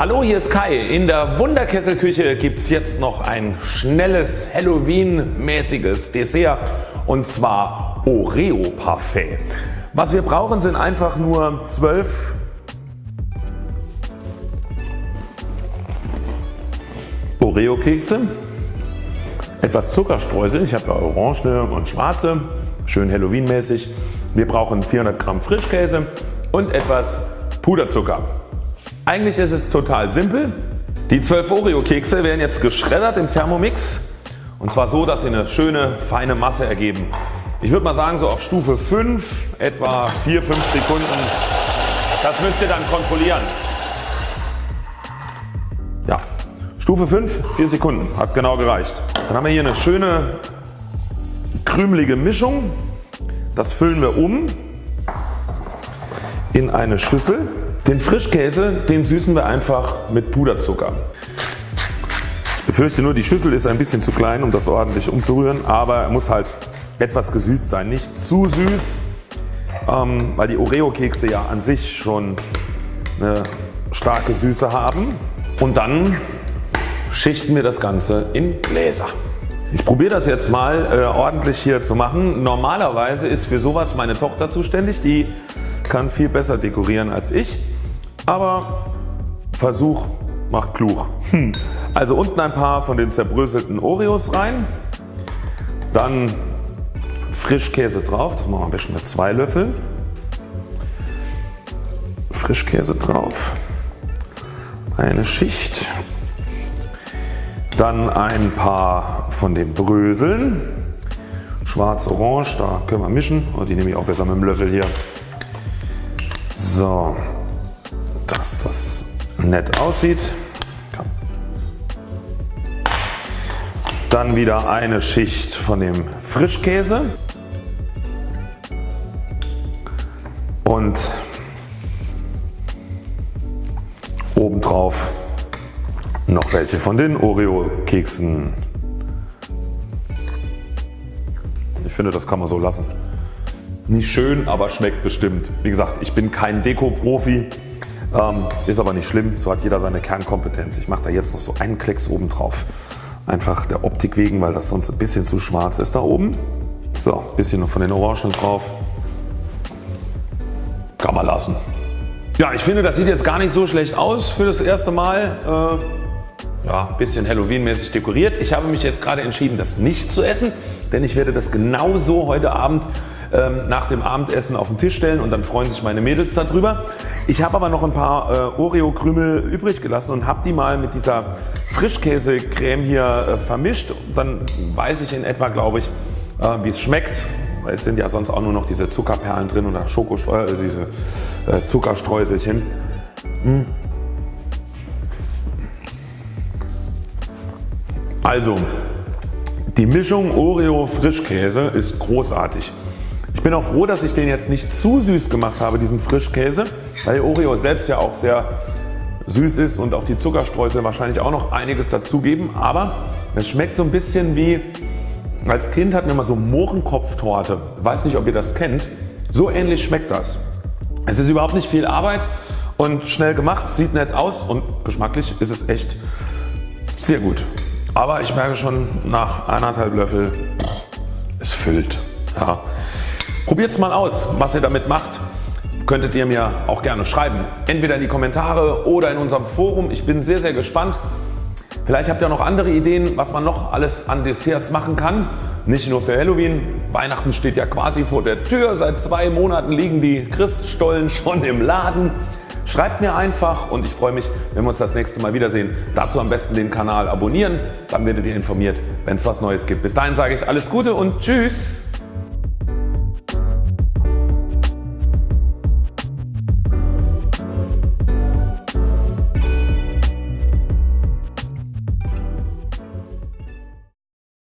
Hallo hier ist Kai. In der Wunderkesselküche gibt es jetzt noch ein schnelles Halloween mäßiges Dessert und zwar Oreo Parfait. Was wir brauchen sind einfach nur 12 Oreo Kekse, etwas Zuckerstreusel, ich habe ja orangene und schwarze, schön Halloween mäßig. Wir brauchen 400 Gramm Frischkäse und etwas Puderzucker. Eigentlich ist es total simpel. Die 12 Oreo Kekse werden jetzt geschreddert im Thermomix und zwar so dass sie eine schöne feine Masse ergeben. Ich würde mal sagen so auf Stufe 5 etwa 4-5 Sekunden. Das müsst ihr dann kontrollieren. Ja, Stufe 5 4 Sekunden hat genau gereicht. Dann haben wir hier eine schöne krümelige Mischung. Das füllen wir um in eine Schüssel. Den Frischkäse den süßen wir einfach mit Puderzucker. Ich befürchte nur die Schüssel ist ein bisschen zu klein um das ordentlich umzurühren, aber er muss halt etwas gesüßt sein. Nicht zu süß, ähm, weil die Oreo Kekse ja an sich schon eine starke Süße haben. Und dann schichten wir das Ganze in Gläser. Ich probiere das jetzt mal äh, ordentlich hier zu machen. Normalerweise ist für sowas meine Tochter zuständig. Die kann viel besser dekorieren als ich. Aber Versuch macht klug. Hm. Also unten ein paar von den zerbröselten Oreos rein. Dann Frischkäse drauf. Das machen wir am besten mit zwei Löffeln. Frischkäse drauf. Eine Schicht. Dann ein paar von den Bröseln. Schwarz-Orange, da können wir mischen. Oh, die nehme ich auch besser mit dem Löffel hier. So, das nett aussieht. Dann wieder eine Schicht von dem Frischkäse und obendrauf noch welche von den Oreo Keksen. Ich finde das kann man so lassen. Nicht schön, aber schmeckt bestimmt. Wie gesagt, ich bin kein Deko-Profi. Ähm, ist aber nicht schlimm, so hat jeder seine Kernkompetenz. Ich mache da jetzt noch so einen Klecks oben drauf. Einfach der Optik wegen, weil das sonst ein bisschen zu schwarz ist da oben. So, ein bisschen noch von den Orangen drauf. Kann man lassen. Ja, ich finde das sieht jetzt gar nicht so schlecht aus für das erste Mal. Äh, ja, bisschen Halloween mäßig dekoriert. Ich habe mich jetzt gerade entschieden das nicht zu essen, denn ich werde das genauso heute Abend ähm, nach dem Abendessen auf den Tisch stellen und dann freuen sich meine Mädels darüber. Ich habe aber noch ein paar äh, Oreo Krümel übrig gelassen und habe die mal mit dieser Frischkäsecreme hier äh, vermischt. Dann weiß ich in etwa glaube ich äh, wie es schmeckt. Es sind ja sonst auch nur noch diese Zuckerperlen drin oder Schokostreusel, äh, diese äh, Zuckerstreuselchen. Hm. Also die Mischung Oreo Frischkäse ist großartig. Ich bin auch froh dass ich den jetzt nicht zu süß gemacht habe diesen Frischkäse, weil Oreo selbst ja auch sehr süß ist und auch die Zuckerstreusel wahrscheinlich auch noch einiges dazugeben, aber es schmeckt so ein bisschen wie als Kind hatten wir immer so Mohrenkopftorte. Weiß nicht ob ihr das kennt. So ähnlich schmeckt das. Es ist überhaupt nicht viel Arbeit und schnell gemacht, sieht nett aus und geschmacklich ist es echt sehr gut. Aber ich merke schon nach anderthalb Löffel es füllt. Ja. Probiert es mal aus was ihr damit macht. Könntet ihr mir auch gerne schreiben. Entweder in die Kommentare oder in unserem Forum. Ich bin sehr sehr gespannt. Vielleicht habt ihr noch andere Ideen was man noch alles an Desserts machen kann. Nicht nur für Halloween. Weihnachten steht ja quasi vor der Tür. Seit zwei Monaten liegen die Christstollen schon im Laden. Schreibt mir einfach und ich freue mich wenn wir uns das nächste Mal wiedersehen. Dazu am besten den Kanal abonnieren, dann werdet ihr informiert wenn es was Neues gibt. Bis dahin sage ich alles Gute und Tschüss.